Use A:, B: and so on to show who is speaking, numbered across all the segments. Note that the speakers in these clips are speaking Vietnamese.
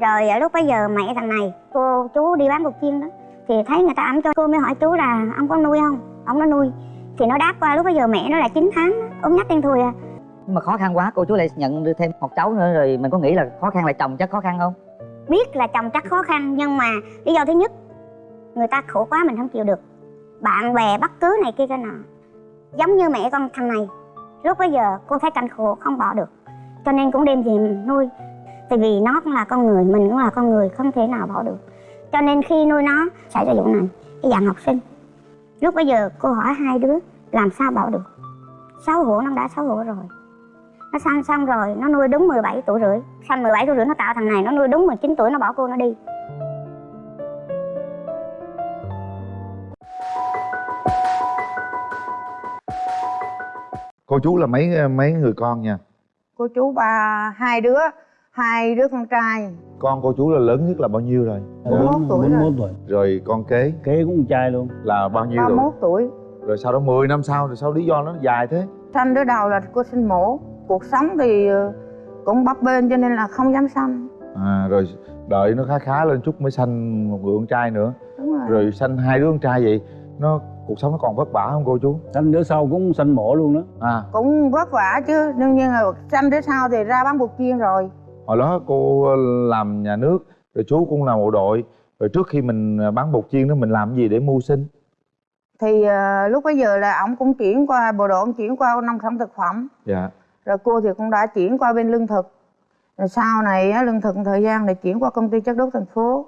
A: rồi ở lúc bấy giờ mẹ thằng này cô chú đi bán cục chiên đó thì thấy người ta ẵm cho cô mới hỏi chú là ông có nuôi không? Ông nó nuôi. Thì nó đáp qua lúc bấy giờ mẹ nó là 9 tháng ốm nhách đen thui à.
B: Nhưng mà khó khăn quá cô chú lại nhận được thêm một cháu nữa rồi mình có nghĩ là khó khăn là chồng chắc khó khăn không?
A: Biết là chồng chắc khó khăn nhưng mà lý do thứ nhất người ta khổ quá mình không chịu được. Bạn bè bất cứ này kia cái nọ. Giống như mẹ con thằng này lúc bấy giờ cô thấy cảnh khổ không bỏ được. Cho nên cũng đem về nuôi tại vì nó cũng là con người mình cũng là con người không thể nào bỏ được. Cho nên khi nuôi nó xảy ra vụ này cái dạng học sinh lúc bấy giờ cô hỏi hai đứa làm sao bỏ được. Xấu hổ nó đã xấu hổ rồi. Nó sanh xong rồi nó nuôi đúng 17 tuổi rưỡi. Sanh 17 tuổi rưỡi nó tạo thằng này nó nuôi đúng 19 tuổi nó bỏ cô nó đi.
C: Cô chú là mấy mấy người con nha?
D: Cô chú ba hai đứa hai đứa con trai.
C: Con cô chú là lớn nhất là bao nhiêu rồi?
D: Bốn mốt tuổi rồi.
E: 41 tuổi.
C: Rồi con kế?
E: Kế cũng con trai luôn.
C: Là bao nhiêu
D: ba
C: rồi
D: mốt tuổi.
C: Rồi sau đó 10 năm sau rồi sao lý do nó dài thế?
D: Sanh đứa đầu là cô sinh mổ. Cuộc sống thì ờ, cũng bấp bênh cho nên là không dám sanh.
C: À rồi đợi nó khá khá lên chút mới sanh một người con trai nữa.
D: Đúng rồi,
C: rồi sanh hai đứa con trai vậy nó cuộc sống nó còn vất vả không cô chú?
E: Sanh đứa sau cũng sanh mổ luôn đó.
C: À.
D: Cũng vất vả chứ. Đương nhiên là sanh đứa sau thì ra bán buộc chiên rồi
C: hồi đó cô làm nhà nước rồi chú cũng làm bộ đội. Rồi trước khi mình bán bột chiên đó mình làm gì để mưu sinh?
D: Thì ờ, lúc bấy giờ là ổng cũng chuyển qua bộ đội ổng chuyển qua nông sản thực phẩm.
C: Dạ.
D: Rồi cô thì cũng đã chuyển qua bên lương thực. Rồi sau này á, lương thực thời gian thì chuyển qua công ty chất đốt thành phố.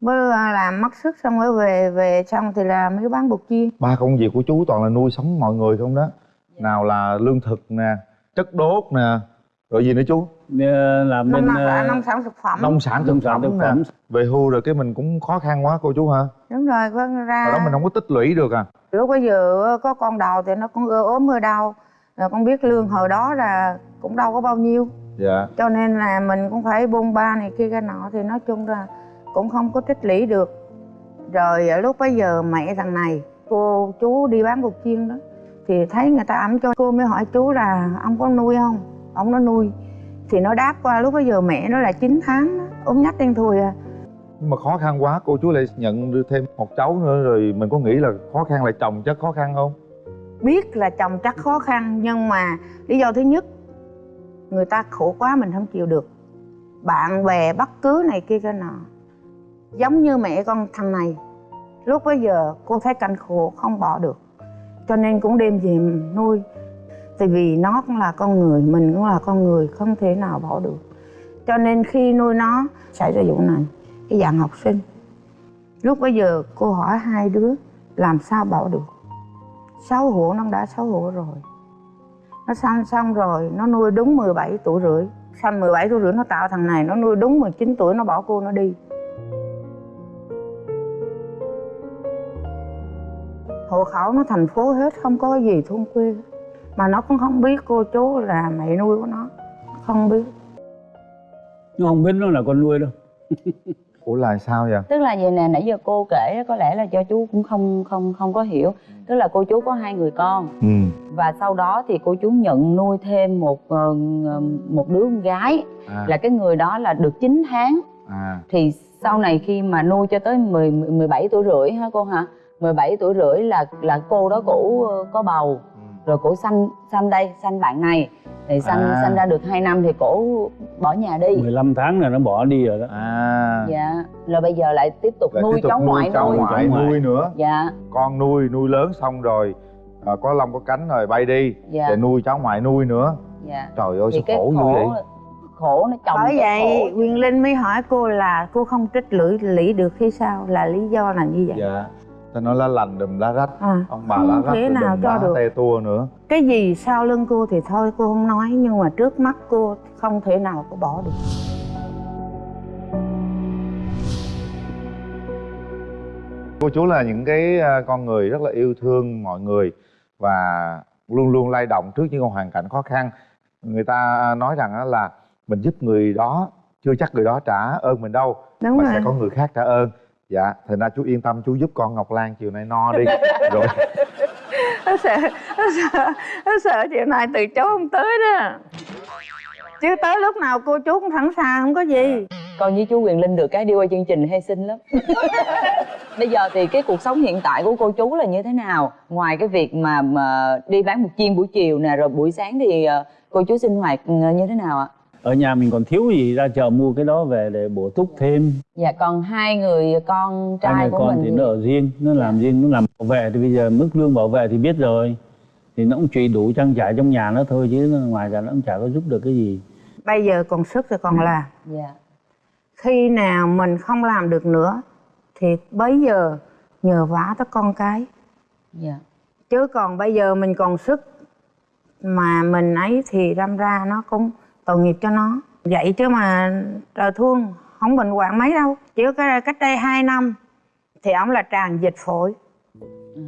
D: Mới ờ, làm mất sức xong mới về về xong thì làm mới bán bột chiên.
C: Ba công việc của chú toàn là nuôi sống mọi người không đó? Nào là lương thực nè chất đốt nè rồi gì nữa chú?
E: Ờ, làm bên
D: nông,
E: ờ,
D: nông sản thực phẩm.
C: Nông sản thực phẩm
E: thực phẩm.
C: Về hưu rồi cái mình cũng khó khăn quá cô chú hả
D: đúng rồi vâng ra
C: hồi đó mình không có tích lũy được à.
D: Lúc bây giờ có con đầu thì nó cũng ưa ốm ưa đau. Rồi con biết lương hồi đó là cũng đâu có bao nhiêu.
C: Dạ.
D: Cho nên là mình cũng phải buôn ba này kia cái nọ thì nói chung là cũng không có tích lũy được. Rồi ở lúc bấy giờ mẹ thằng này cô chú đi bán bột chiên đó thì thấy người ta ẵm cho cô mới hỏi chú là ông có nuôi không ông nó nuôi. Thì nó đáp qua lúc bấy giờ mẹ nó là 9 tháng đó, ốm nhách đen thui à.
C: Nhưng mà khó khăn quá cô chú lại nhận được thêm một cháu nữa rồi mình có nghĩ là khó khăn là chồng chắc khó khăn không?
D: Biết là chồng chắc khó khăn nhưng mà lý do thứ nhất người ta khổ quá mình không chịu được. Bạn bè bất cứ này kia cái nọ. Giống như mẹ con thằng này lúc bấy giờ cô thấy cảnh khổ không bỏ được. Cho nên cũng đem về nuôi tại vì nó cũng là con người, mình cũng là con người, không thể nào bỏ được. Cho nên khi nuôi nó xảy ra vụ này, cái dạng học sinh, lúc bây giờ cô hỏi hai đứa làm sao bỏ được. Xấu hổ, nó đã xấu hổ rồi. Nó sanh xong rồi, nó nuôi đúng 17 tuổi rưỡi. Sanh 17 tuổi rưỡi, nó tạo thằng này, nó nuôi đúng 19 tuổi, nó bỏ cô nó đi. Hộ khẩu nó thành phố hết, không có gì thôn quê hết mà nó cũng không biết cô chú là mẹ nuôi của nó. Không biết.
E: Nó không biết nó là con nuôi đâu.
C: Ủa là sao vậy?
F: Tức là vậy nè nãy giờ cô kể có lẽ là do chú cũng không không không có hiểu. Tức là cô chú có hai người con.
C: Ừ.
F: Và sau đó thì cô chú nhận nuôi thêm một ờ, một đứa con gái.
C: À,
F: là cái người đó là được 9 tháng.
C: À.
F: Thì sau này khi mà nuôi cho tới 10 17 tuổi rưỡi hả cô hả? 17 tuổi rưỡi là là cô đó cổ ờ, có bầu.
C: ừ.
F: Rồi cổ sanh sanh đây sanh bạn này. Thì sanh
C: À.
F: sanh ra được 2 năm thì cổ bỏ nhà đi.
E: 15 tháng là nó bỏ đi rồi đó.
C: À.
F: Dạ. Rồi bây giờ lại tiếp tục
C: Lại
F: nuôi
C: tiếp tục
F: cháu ngoại
C: cháu
F: nuôi
C: ngoại nuôi nữa.
F: Dạ.
C: Con nuôi nuôi lớn xong rồi à, có lông có cánh rồi bay đi.
F: Dạ.
C: Rồi nuôi cháu ngoại nuôi nữa.
F: Dạ.
C: Trời ơi
F: thì
C: sao
F: cái
C: khổ
F: khổ
C: vậy?
F: khổ nó chồng
D: bởi vậy
F: khổ.
D: quyền linh mới hỏi cô là cô không trích lưỡi lĩ được hay sao? Là lý do là như vậy.
C: Dạ ta nói lá lành đùm lá rách.
D: À,
C: ông bà lá rách rồi
D: nào cho được.
C: te tua nữa.
D: Cái gì sau lưng cô thì thôi cô không nói nhưng mà trước mắt cô không thể nào cô bỏ được.
C: Cô chú là những cái à, con người rất là yêu thương mọi người và luôn luôn lay động trước những hoàn cảnh khó khăn. Người ta nói rằng là mình giúp người đó chưa chắc người đó trả ơn mình đâu
D: đúng
C: mà
D: rồi.
C: sẽ có người khác trả ơn dạ thành ra chú yên tâm chú giúp con ngọc lan chiều nay no đi. Rồi.
D: Nó sợ nó sợ nó sợ chiều nay từ chối không tới đó. Chứ tới lúc nào cô chú cũng sẵn sàng không có gì.
F: Con với chú quyền linh được cái đi qua chương trình hay xinh lắm. Bây giờ thì cái cuộc sống hiện tại của cô chú là như thế nào? Ngoài cái việc mà, mà đi bán một chiên buổi chiều nè rồi buổi sáng thì ờ, cô chú sinh hoạt ờ, như thế nào ạ
E: ở nhà mình còn thiếu gì ra chợ mua cái đó về để bổ túc thêm.
F: Dạ còn hai người con trai
E: hai người
F: của
E: con
F: mình
E: thì nó ở riêng nó làm riêng nó làm bảo vệ thì bây giờ mức lương bảo vệ thì biết rồi. Thì nó cũng chỉ đủ trang trải trong nhà nó thôi chứ ngoài ra nó cũng chả có giúp được cái gì.
D: Bây giờ còn sức thì còn làm
F: dạ.
D: Khi nào mình không làm được nữa thì bấy giờ nhờ vả tới con cái.
F: Dạ.
D: Chứ còn bây giờ mình còn sức mà mình ấy thì đâm ra nó cũng tội nghiệp cho nó. Vậy chứ mà trời thương không bệnh hoạn mấy đâu. Chứ cái cách đây 2 năm thì ông là tràn dịch phổi.
F: Ừ.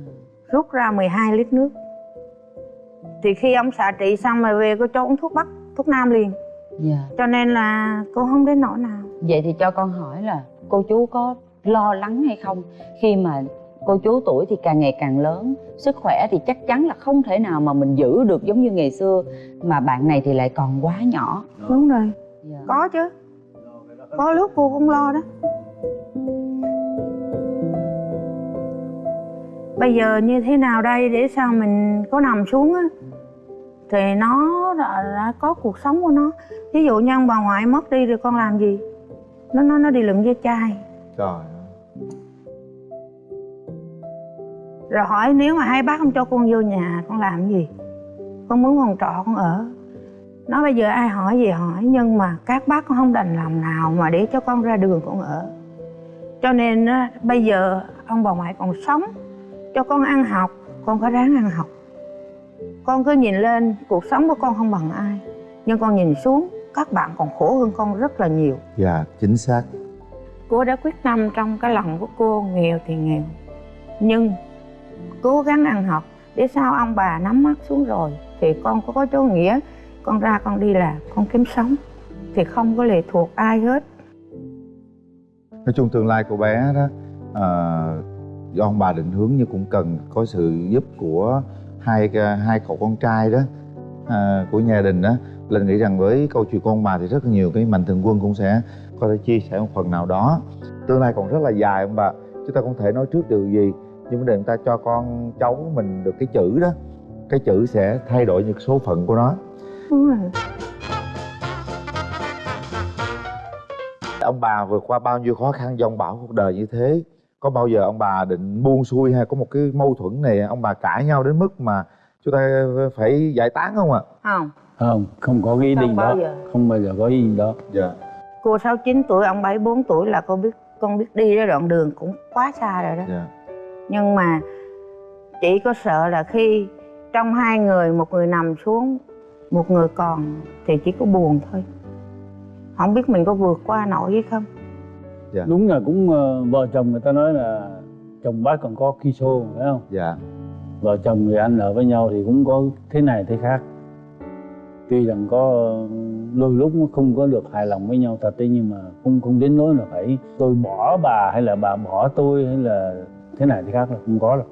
D: rút ra 12 lít nước. Thì khi ông xạ trị xong rồi về cô cho uống thuốc bắc thuốc nam liền.
F: Dạ.
D: Cho nên là cô không đến nỗi nào.
F: Vậy thì cho con hỏi là cô chú có lo lắng hay không khi mà cô chú tuổi thì càng ngày càng lớn sức khỏe thì chắc chắn là không thể nào mà mình giữ được giống như ngày xưa. Mà bạn này thì lại còn quá nhỏ.
D: Đúng rồi.
F: Dạ.
D: có chứ. Có lúc cô cũng lo đó. Bây giờ như thế nào đây? Để sao mình có nằm xuống á? Thì nó đã, đã có cuộc sống của nó. Ví dụ như ông bà ngoại mất đi rồi con làm gì? Nó nó nó đi lượm ve chai.
C: Trời ơi.
D: Rồi hỏi nếu mà hai bác không cho con vô nhà con làm gì? Con muốn phòng trọ con ở. Nó bây giờ ai hỏi gì hỏi nhưng mà các bác cũng không đành lòng nào mà để cho con ra đường con ở. Cho nên bây giờ ông bà ngoại còn sống cho con ăn học con có ráng ăn học. Con cứ nhìn lên cuộc sống của con không bằng ai. Nhưng con nhìn xuống các bạn còn khổ hơn con rất là nhiều.
C: Dạ chính xác.
D: Cô đã quyết tâm trong cái lòng của cô nghèo thì nghèo. Nhưng cố gắng ăn học để sao ông bà nắm mắt xuống rồi thì con có có chỗ nghĩa. Con ra con đi làm con kiếm sống thì không có lệ thuộc ai hết.
C: Nói chung tương lai của bé đó à, do ông bà định hướng nhưng cũng cần có sự giúp của hai hai cậu con trai đó à, của gia đình đó. Linh nghĩ rằng với câu chuyện của ông bà thì rất nhiều cái mạnh thường quân cũng sẽ có thể chia sẻ một phần nào đó. Tương lai còn rất là dài ông bà. Chúng ta không thể nói trước điều gì? Nhưng vấn đề chúng ta cho con cháu mình được cái chữ đó cái chữ sẽ thay đổi những số phận của nó.
D: Đúng rồi.
C: Ông bà vượt qua bao nhiêu khó khăn dông bão cuộc đời như thế? Có bao giờ ông bà định buông xuôi hay có một cái mâu thuẫn này ông bà cãi nhau đến mức mà chúng ta phải giải tán không ạ?
D: Không.
E: Không không có cái ý định đó.
D: giờ.
E: không bao giờ có ý định đó.
C: Dạ.
D: Cô 69 tuổi ông 74 tuổi là con biết con biết đi ra đoạn đường cũng quá xa rồi đó.
C: Dạ
D: nhưng mà chỉ có sợ là khi trong hai người một người nằm xuống một người còn thì chỉ có buồn thôi. Không biết mình có vượt qua nổi hay không?
E: Đúng là cũng ờ, vợ chồng người ta nói là chồng bác còn có ki xô phải không?
C: Dạ.
E: Vợ chồng người ăn ở với nhau thì cũng có thế này thế khác. Tuy rằng có ờ, đôi lúc nó không có được hài lòng với nhau thật đấy nhưng mà không không đến nỗi là phải tôi bỏ bà hay là bà bỏ tôi hay là thế này thế khác là không có đâu.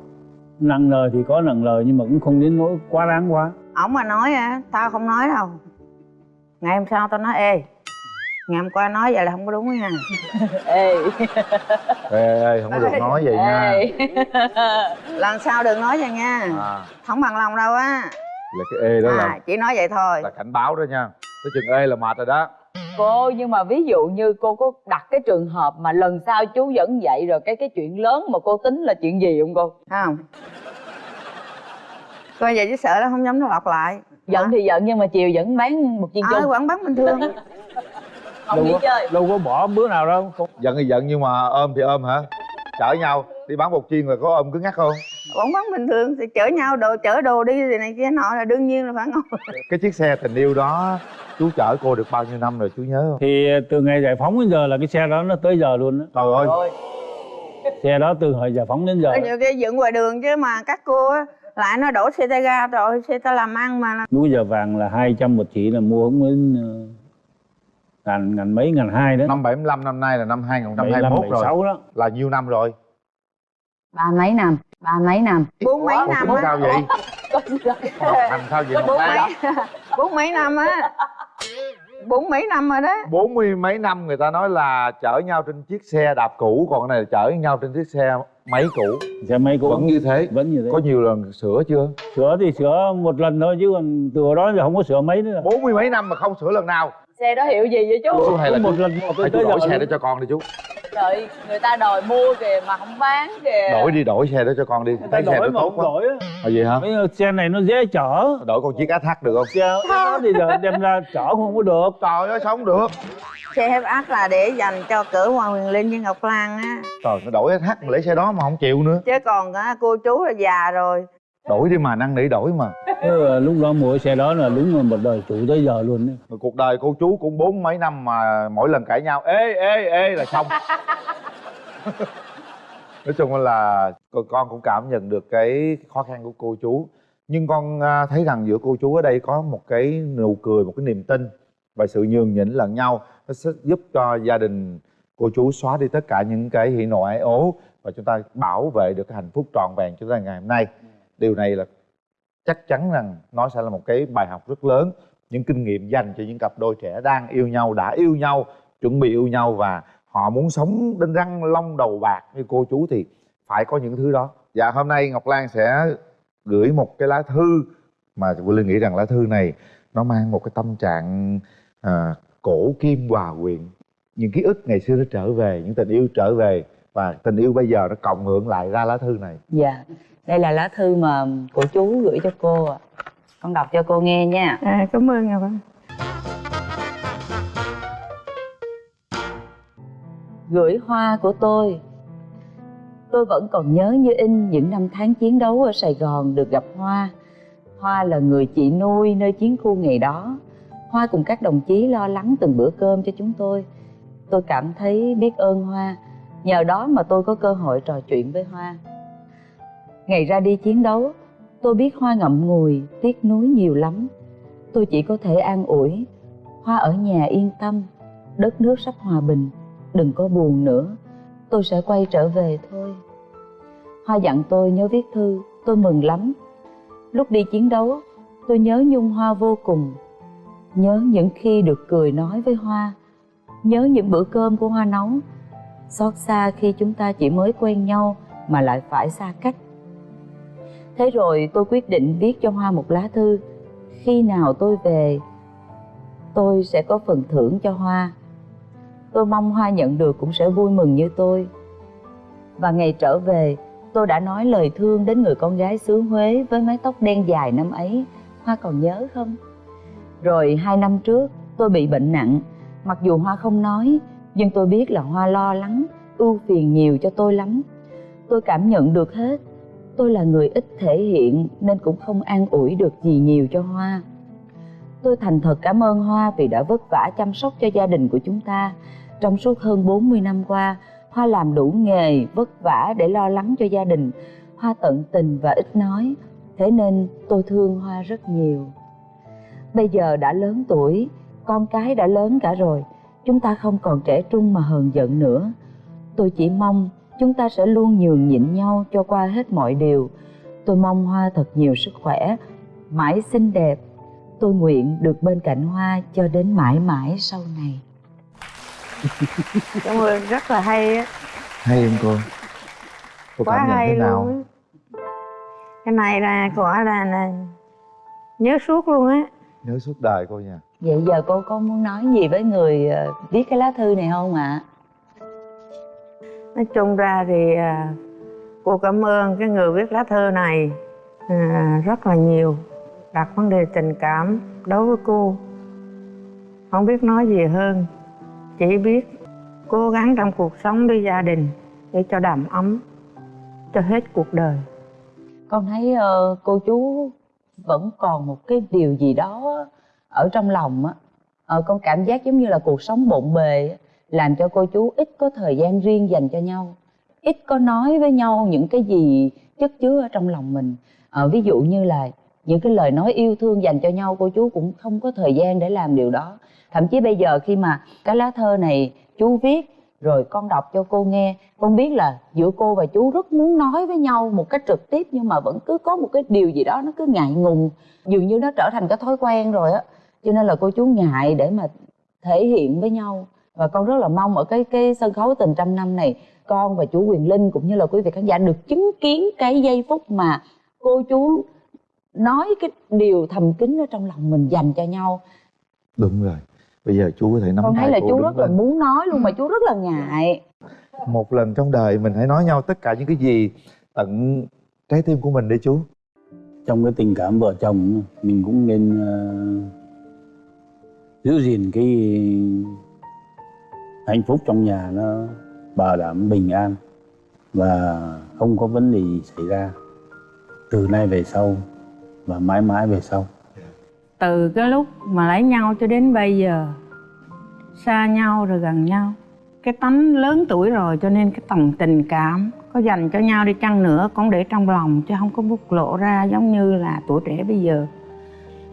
E: Nặng lời thì có nặng lời nhưng mà cũng không đến nỗi quá đáng quá.
D: Ổng mà nói á tao không nói đâu. Ngày hôm sau tao nói ê ngày hôm qua nói vậy là không có đúng nha.
F: Ê.
C: Ê, ê không có được nói vậy nha.
F: Ê.
D: Lần sau đừng nói vậy nha.
C: À,
D: không bằng lòng đâu á.
C: Là cái ê đó
D: à,
C: là
D: chỉ nói vậy thôi.
C: Là cảnh báo đó nha. Cái chừng ê là mệt rồi đó
F: cô nhưng mà ví dụ như cô có đặt cái trường hợp mà lần sau chú vẫn vậy rồi cái cái chuyện lớn mà cô tính là chuyện gì không cô?
D: Không. Coi vậy chứ sợ nó không dám nó lặp lại.
F: Giận thì giận nhưng mà chiều vẫn bán một chiên chung.
D: vẫn bán bình thường?
F: Không
E: đâu có,
F: chơi.
E: đâu có bỏ bữa nào đâu. Không
C: giận thì giận nhưng mà ôm thì ôm hả? Chở nhau đi bán bột chiên rồi có ôm cứng ngắc không
D: vẫn bán bình thường thì chở nhau đồ chở đồ đi thì này kia nọ là đương nhiên là phải ngồi.
C: Cái chiếc xe tình yêu đó chú chở cô được bao nhiêu năm rồi chú nhớ không?
E: Thì từ ngày giải phóng đến giờ là cái xe đó nó tới giờ luôn đó.
C: Trời ơi.
F: Rồi.
E: Xe đó từ hồi giải phóng đến giờ
D: nhiều cái dựng ngoài đường chứ mà các cô á lại nó đổ xe tay ga rồi xe ta làm ăn mà
E: Lúc giờ vàng là 200 một chỉ là mua không đến ờ, ngàn ngàn mấy ngàn hai đó.
C: Năm 75 năm nay là năm
E: 75,
C: 2021 rồi.
E: 76 đó.
C: Là nhiêu năm rồi?
F: Ba mấy năm ba mấy năm?
D: Bốn mấy
C: Ủa,
D: năm á.
C: sao vậy? Học hành sao vậy?
D: Bốn mấy bốn mấy năm á. Bốn mấy năm rồi đó.
C: Bốn mươi mấy năm người ta nói là chở nhau trên chiếc xe đạp cũ còn cái này là chở nhau trên chiếc xe máy cũ.
E: Xe máy cũ.
C: Vẫn như thế.
E: Vẫn như thế.
C: Có nhiều lần sửa chưa?
E: Sửa thì sửa một lần thôi chứ còn từ hồi đó giờ không có sửa mấy nữa.
C: Bốn mươi mấy năm mà không sửa lần nào
F: xe đó hiệu gì vậy chú?
C: Chú hay là
E: một
C: chú,
E: lần một
C: hay chú đổi xe đó cho con đi chú.
F: Đợi người ta đòi mua kìa mà không bán kìa.
C: Đổi đi đổi xe đó cho con đi.
E: Người ta
C: xe
E: đổi
C: đó
E: mà
C: tốt
E: không
C: quá.
E: đổi á.
C: À vậy hả?
E: Mấy xe này nó dễ chở.
C: Đổi con chiếc ATH được không?
E: Xe đó thì giờ đem ra chở không có được.
C: Trời ơi sống được.
D: Xe ác là để dành cho cỡ Hoàng Huyền Linh với Ngọc Lan á.
C: Trời nó đổi ATH mà lấy xe đó mà không chịu nữa.
D: Chứ còn á, cô chú là già rồi
C: đổi đi mà năn nỉ đổi mà.
E: Lúc đó mua xe đó là đúng là một đời chủ tới giờ luôn đấy.
C: Rồi cuộc đời cô chú cũng bốn mấy năm mà mỗi lần cãi nhau ê ê ê là xong. Nói chung là con cũng cảm nhận được cái khó khăn của cô chú. Nhưng con à, thấy rằng giữa cô chú ở đây có một cái nụ cười một cái niềm tin và sự nhường nhịn lẫn nhau. Nó sẽ giúp cho gia đình cô chú xóa đi tất cả những cái hỉ nộ ái ố và chúng ta bảo vệ được cái hạnh phúc trọn vẹn cho tới ngày hôm nay điều này là chắc chắn rằng nó sẽ là một cái bài học rất lớn những kinh nghiệm dành cho những cặp đôi trẻ đang yêu nhau đã yêu nhau chuẩn bị yêu nhau và họ muốn sống đến răng long đầu bạc như cô chú thì phải có những thứ đó. Dạ hôm nay ngọc lan sẽ gửi một cái lá thư mà Quỳnh Linh nghĩ rằng lá thư này nó mang một cái tâm trạng à, cổ kim hòa quyện. Những ký ức ngày xưa nó trở về những tình yêu trở về và tình yêu bây giờ nó cộng hưởng lại ra lá thư này.
F: Dạ đây là lá thư mà của chú gửi cho cô ạ. Con đọc cho cô nghe nha.
D: À, cảm ơn Ngọc
F: gửi hoa của tôi. Tôi vẫn còn nhớ như in những năm tháng chiến đấu ở sài gòn được gặp hoa. Hoa là người chị nuôi nơi chiến khu ngày đó. Hoa cùng các đồng chí lo lắng từng bữa cơm cho chúng tôi. Tôi cảm thấy biết ơn hoa. Nhờ đó mà tôi có cơ hội trò chuyện với hoa ngày ra đi chiến đấu, tôi biết hoa ngậm ngùi, tiếc nuối nhiều lắm. Tôi chỉ có thể an ủi, hoa ở nhà yên tâm, đất nước sắp hòa bình, đừng có buồn nữa, tôi sẽ quay trở về thôi. Hoa dặn tôi nhớ viết thư, tôi mừng lắm. Lúc đi chiến đấu, tôi nhớ nhung hoa vô cùng. Nhớ những khi được cười nói với hoa, nhớ những bữa cơm của hoa nấu. Xót xa khi chúng ta chỉ mới quen nhau mà lại phải xa cách thế rồi tôi quyết định viết cho hoa một lá thư. Khi nào tôi về, tôi sẽ có phần thưởng cho hoa. Tôi mong hoa nhận được cũng sẽ vui mừng như tôi. Và ngày trở về, tôi đã nói lời thương đến người con gái xứ huế với mái tóc đen dài năm ấy. Hoa còn nhớ không? Rồi hai năm trước, tôi bị bệnh nặng. Mặc dù hoa không nói, nhưng tôi biết là hoa lo lắng, ưu phiền nhiều cho tôi lắm. Tôi cảm nhận được hết tôi là người ít thể hiện nên cũng không an ủi được gì nhiều cho hoa. Tôi thành thật cảm ơn hoa vì đã vất vả chăm sóc cho gia đình của chúng ta. Trong suốt hơn 40 năm qua, hoa làm đủ nghề, vất vả để lo lắng cho gia đình. Hoa tận tình và ít nói, thế nên tôi thương hoa rất nhiều. Bây giờ đã lớn tuổi, con cái đã lớn cả rồi, chúng ta không còn trẻ trung mà hờn giận nữa. Tôi chỉ mong chúng ta sẽ luôn nhường nhịn nhau cho qua hết mọi điều. Tôi mong hoa thật nhiều sức khỏe. Mãi xinh đẹp. Tôi nguyện được bên cạnh hoa cho đến mãi mãi sau này.
D: Cảm ơn rất là hay á.
C: Hay không cô. Cô
D: quá
C: cảm nhận
D: hay
C: thế nào?
D: luôn cái này là quả là, là nhớ suốt luôn á.
C: Nhớ suốt đời cô nha.
F: Vậy giờ cô có muốn nói gì với người ờ, viết cái lá thư này không ạ
D: nói chung ra thì à, cô cảm ơn cái người viết lá thư này à, rất là nhiều đặt vấn đề tình cảm đối với cô. Không biết nói gì hơn chỉ biết cố gắng trong cuộc sống với gia đình để cho đầm ấm cho hết cuộc đời.
F: Con thấy uh, cô chú vẫn còn một cái điều gì đó ở trong lòng á. Uh, con cảm giác giống như là cuộc sống bộn bề á, làm cho cô chú ít có thời gian riêng dành cho nhau ít có nói với nhau những cái gì chất chứa ở trong lòng mình. À, ví dụ như là những cái lời nói yêu thương dành cho nhau cô chú cũng không có thời gian để làm điều đó. Thậm chí bây giờ khi mà cái lá thơ này chú viết rồi con đọc cho cô nghe con biết là giữa cô và chú rất muốn nói với nhau một cách trực tiếp nhưng mà vẫn cứ có một cái điều gì đó nó cứ ngại ngùng dường như nó trở thành cái thói quen rồi á. Cho nên là cô chú ngại để mà thể hiện với nhau và con rất là mong ở cái cái sân khấu tình trăm năm này con và chú Quyền Linh cũng như là quý vị khán giả được chứng kiến cái giây phút mà cô chú nói cái điều thầm kín ở trong lòng mình dành cho nhau.
C: Đúng rồi. Bây giờ chú có thể nắm
F: con thấy là
C: cô
F: chú rất là
C: lên.
F: muốn nói luôn mà chú rất là ngại.
C: Một lần trong đời mình hãy nói nhau tất cả những cái gì tận trái tim của mình đi chú.
E: Trong cái tình cảm vợ chồng mình cũng nên ờ, giữ gìn cái hạnh phúc trong nhà nó bảo đảm bình an và không có vấn đề gì xảy ra. Từ nay về sau và mãi mãi về sau.
D: Từ cái lúc mà lấy nhau cho đến bây giờ, xa nhau rồi gần nhau, cái tánh lớn tuổi rồi cho nên cái tầng tình cảm có dành cho nhau đi chăng nữa cũng để trong lòng chứ không có bộc lộ ra giống như là tuổi trẻ bây giờ.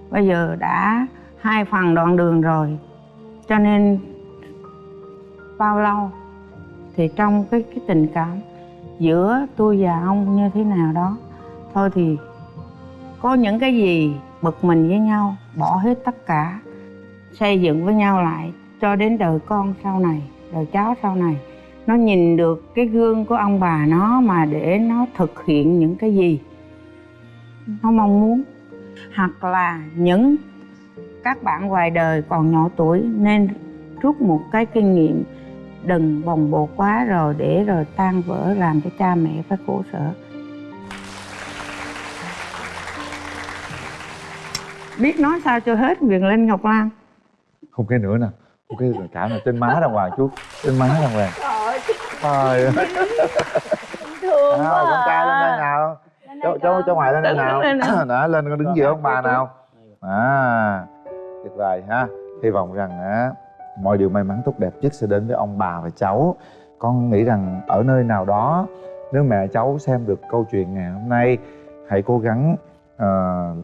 D: Bây giờ đã hai phần đoạn đường rồi, cho nên bao lâu. Thì trong cái cái tình cảm giữa tôi và ông như thế nào đó, thôi thì có những cái gì bực mình với nhau, bỏ hết tất cả, xây dựng với nhau lại cho đến đời con sau này, đời cháu sau này. Nó nhìn được cái gương của ông bà nó mà để nó thực hiện những cái gì nó mong muốn. Hoặc là những các bạn ngoài đời còn nhỏ tuổi nên rút một cái kinh nghiệm đừng bồng bột quá rồi để rồi tan vỡ làm cho cha mẹ phải khổ sở. Biết nói sao cho hết Quyền Linh Ngọc Lan.
C: Không cái nữa nè. Một cái cảm là trên má đàng hoàng chú. Trên má đàng hoàng. Trời ơi.
F: Thương
C: nào con trai lên đây nào. Cháu cháu cháu ngoại lên đây
D: nào.
C: đó lên con đứng giữa ông bà nào. À tuyệt vời ha. Hy vọng rằng á mọi điều may mắn tốt đẹp nhất sẽ đến với ông bà và cháu. Con nghĩ rằng ở nơi nào đó nếu mẹ cháu xem được câu chuyện ngày hôm nay hãy cố gắng ờ,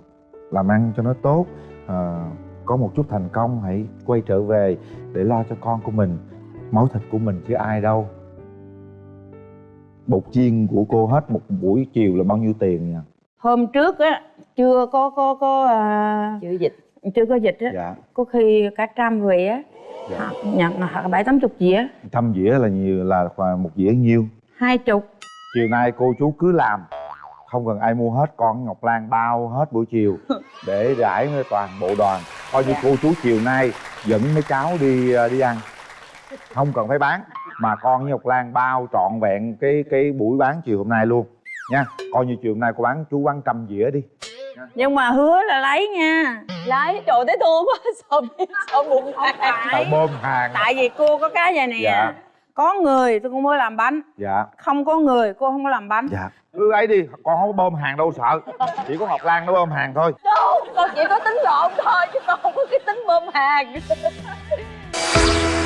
C: làm ăn cho nó tốt. Ờ, có một chút thành công hãy quay trở về để lo cho con của mình. Máu thịt của mình chứ ai đâu. Bột chiên của cô hết một buổi chiều là bao nhiêu tiền nha
D: hôm trước á chưa có có có à,
F: chữ dịch.
D: chưa có dịch á.
C: Dạ.
D: Có khi cả trăm về á
C: dạ.
D: Nhận bảy tám chục dĩa.
C: Trăm dĩa là nhiều là khoảng một dĩa nhiêu
D: hai chục.
C: Chiều nay cô chú cứ làm. Không cần ai mua hết con ngọc lan bao hết buổi chiều. Để rải với toàn bộ đoàn. Coi như cô chú chiều nay dẫn mấy cháu đi ờ, đi ăn. Không cần phải bán mà con với ngọc lan bao trọn vẹn cái cái buổi bán chiều hôm nay luôn. Nha coi như chiều hôm nay cô bán chú bán trăm dĩa đi
D: nhưng mà hứa là lấy nha.
F: Lấy trời thấy thương quá sao biết sao bụng
C: tại bơm hàng?
D: Tại vì cô có cái vậy nè.
C: Dạ.
D: có người tôi cũng mới làm bánh.
C: Dạ.
D: Không có người cô không có làm bánh.
C: Dạ. Cứ ấy đi con không có bơm hàng đâu sợ. Chỉ có ngọc lan nó bơm hàng thôi.
F: Đâu con chỉ có tính gọn thôi chứ con không có cái tính bơm hàng